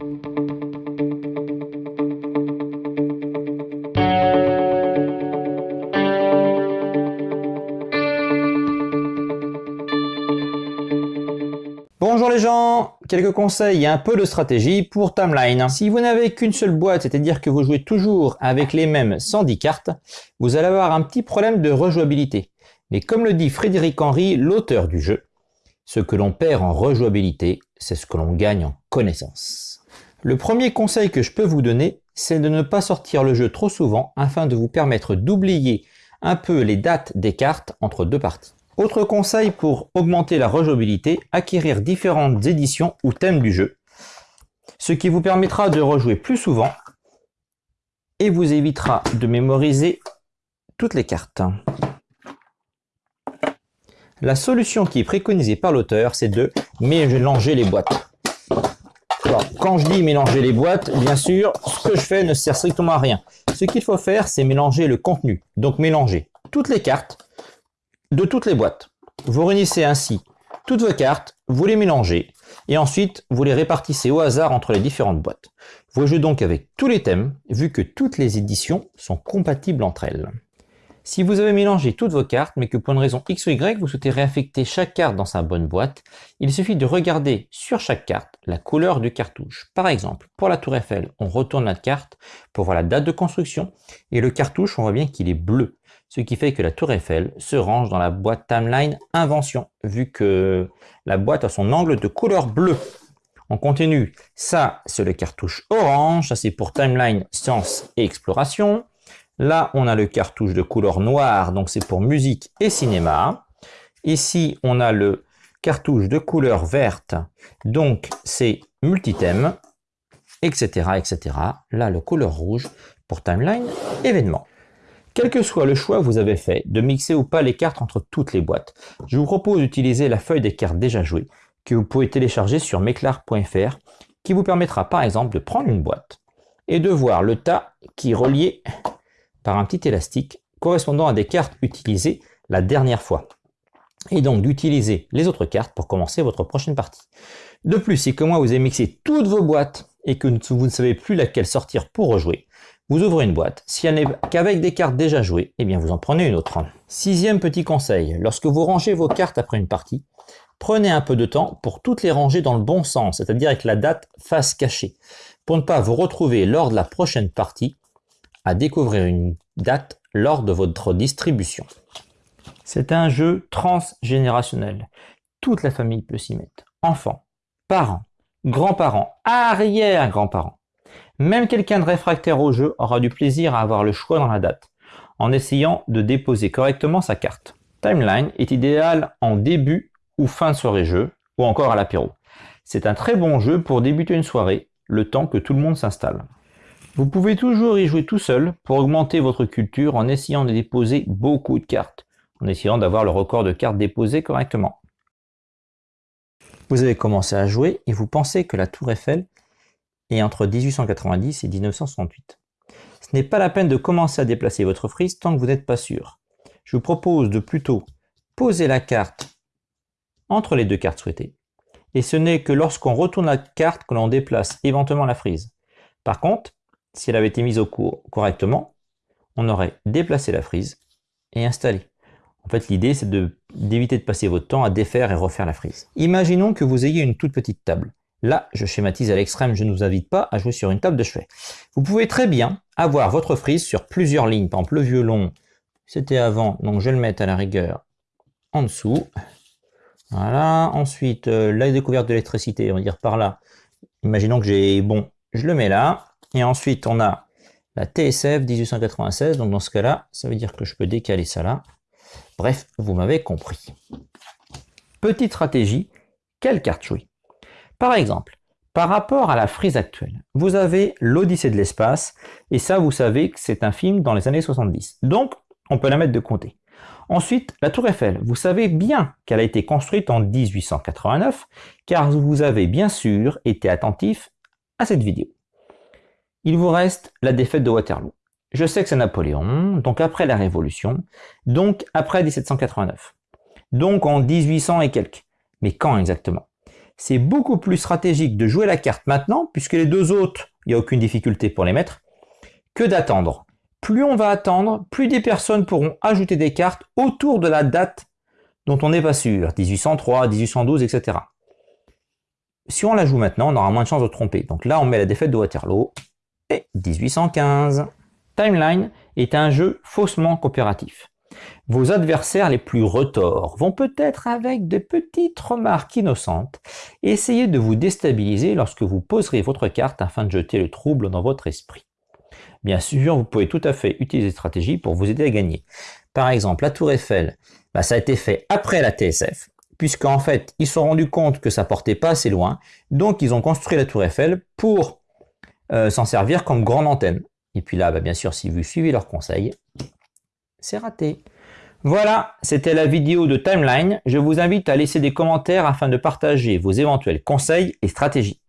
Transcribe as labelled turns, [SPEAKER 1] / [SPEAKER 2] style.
[SPEAKER 1] Bonjour les gens, quelques conseils et un peu de stratégie pour Timeline. Si vous n'avez qu'une seule boîte, c'est-à-dire que vous jouez toujours avec les mêmes 110 cartes, vous allez avoir un petit problème de rejouabilité. Mais comme le dit Frédéric Henry, l'auteur du jeu, ce que l'on perd en rejouabilité, c'est ce que l'on gagne en connaissance. Le premier conseil que je peux vous donner, c'est de ne pas sortir le jeu trop souvent afin de vous permettre d'oublier un peu les dates des cartes entre deux parties. Autre conseil pour augmenter la rejouabilité, acquérir différentes éditions ou thèmes du jeu, ce qui vous permettra de rejouer plus souvent et vous évitera de mémoriser toutes les cartes. La solution qui est préconisée par l'auteur, c'est de mélanger les boîtes. Quand je dis mélanger les boîtes, bien sûr, ce que je fais ne sert strictement à rien. Ce qu'il faut faire, c'est mélanger le contenu. Donc mélanger toutes les cartes de toutes les boîtes. Vous réunissez ainsi toutes vos cartes, vous les mélangez, et ensuite vous les répartissez au hasard entre les différentes boîtes. Vous jouez donc avec tous les thèmes, vu que toutes les éditions sont compatibles entre elles. Si vous avez mélangé toutes vos cartes, mais que pour une raison X ou Y, vous souhaitez réaffecter chaque carte dans sa bonne boîte, il suffit de regarder sur chaque carte la couleur du cartouche. Par exemple, pour la tour Eiffel, on retourne la carte pour voir la date de construction, et le cartouche, on voit bien qu'il est bleu ce qui fait que la tour Eiffel se range dans la boîte Timeline Invention, vu que la boîte a son angle de couleur bleue. On continue, ça c'est le cartouche orange, ça c'est pour Timeline Science et Exploration. Là on a le cartouche de couleur noire, donc c'est pour musique et cinéma. Ici on a le cartouche de couleur verte, donc c'est multithème, etc., etc. Là le couleur rouge pour Timeline événement. Quel que soit le choix que vous avez fait de mixer ou pas les cartes entre toutes les boîtes, je vous propose d'utiliser la feuille des cartes déjà jouées que vous pouvez télécharger sur meclar.fr qui vous permettra par exemple de prendre une boîte et de voir le tas qui est relié par un petit élastique correspondant à des cartes utilisées la dernière fois et donc d'utiliser les autres cartes pour commencer votre prochaine partie. De plus, si comme moi vous avez mixé toutes vos boîtes et que vous ne savez plus laquelle sortir pour rejouer, vous ouvrez une boîte. Si elle n'est qu'avec des cartes déjà jouées, eh bien vous en prenez une autre. Sixième petit conseil, lorsque vous rangez vos cartes après une partie, prenez un peu de temps pour toutes les ranger dans le bon sens, c'est-à-dire avec la date face cachée, pour ne pas vous retrouver lors de la prochaine partie à découvrir une date lors de votre distribution. C'est un jeu transgénérationnel. Toute la famille peut s'y mettre. Enfants, parents, grands-parents, arrière-grands-parents. Même quelqu'un de réfractaire au jeu aura du plaisir à avoir le choix dans la date, en essayant de déposer correctement sa carte. Timeline est idéal en début ou fin de soirée jeu, ou encore à l'apéro. C'est un très bon jeu pour débuter une soirée, le temps que tout le monde s'installe. Vous pouvez toujours y jouer tout seul pour augmenter votre culture en essayant de déposer beaucoup de cartes, en essayant d'avoir le record de cartes déposées correctement. Vous avez commencé à jouer et vous pensez que la tour Eiffel et entre 1890 et 1968. Ce n'est pas la peine de commencer à déplacer votre frise tant que vous n'êtes pas sûr. Je vous propose de plutôt poser la carte entre les deux cartes souhaitées. Et ce n'est que lorsqu'on retourne la carte que l'on déplace éventuellement la frise. Par contre, si elle avait été mise au cours correctement, on aurait déplacé la frise et installé. En fait, l'idée, c'est d'éviter de, passer votre temps à défaire et refaire la frise. Imaginons que vous ayez une toute petite table. Là, je schématise à l'extrême, je ne vous invite pas à jouer sur une table de chevet. Vous pouvez très bien avoir votre frise sur plusieurs lignes. Par exemple, le violon, c'était avant, donc je vais le mettre à la rigueur en dessous. Voilà, ensuite, euh, la découverte de l'électricité, on va dire par là. Imaginons que j'ai, bon, je le mets là. Et ensuite, on a la TSF 1896, donc dans ce cas-là, ça veut dire que je peux décaler ça là. Bref, vous m'avez compris. Petite stratégie, quelle carte jouer? Par exemple, par rapport à la frise actuelle, vous avez l'Odyssée de l'espace, et ça, vous savez que c'est un film dans les années 70. Donc, on peut la mettre de côté. Ensuite, la Tour Eiffel. Vous savez bien qu'elle a été construite en 1889, car vous avez bien sûr été attentif à cette vidéo. Il vous reste la défaite de Waterloo. Je sais que c'est Napoléon, donc après la Révolution, donc après 1789. Donc en 1800 et quelques. Mais quand exactement? C'est beaucoup plus stratégique de jouer la carte maintenant, puisque les deux autres, il n'y a aucune difficulté pour les mettre, que d'attendre. Plus on va attendre, plus des personnes pourront ajouter des cartes autour de la date dont on n'est pas sûr, 1803, 1812, etc. Si on la joue maintenant, on aura moins de chances de tromper. Donc là, on met la défaite de Waterloo et 1815. Timeline est un jeu faussement coopératif. Vos adversaires les plus retors vont peut-être avec de petites remarques innocentes essayer de vous déstabiliser lorsque vous poserez votre carte afin de jeter le trouble dans votre esprit. Bien sûr, vous pouvez tout à fait utiliser cette stratégie pour vous aider à gagner. Par exemple, la tour Eiffel, bah, ça a été fait après la TSF, puisqu'en fait, ils se sont rendus compte que ça portait pas assez loin, donc ils ont construit la tour Eiffel pour euh, s'en servir comme grande antenne. Et puis là, bah, bien sûr, si vous suivez leurs conseils, c'est raté. Voilà, c'était la vidéo de Timeline. Je vous invite à laisser des commentaires afin de partager vos éventuels conseils et stratégies.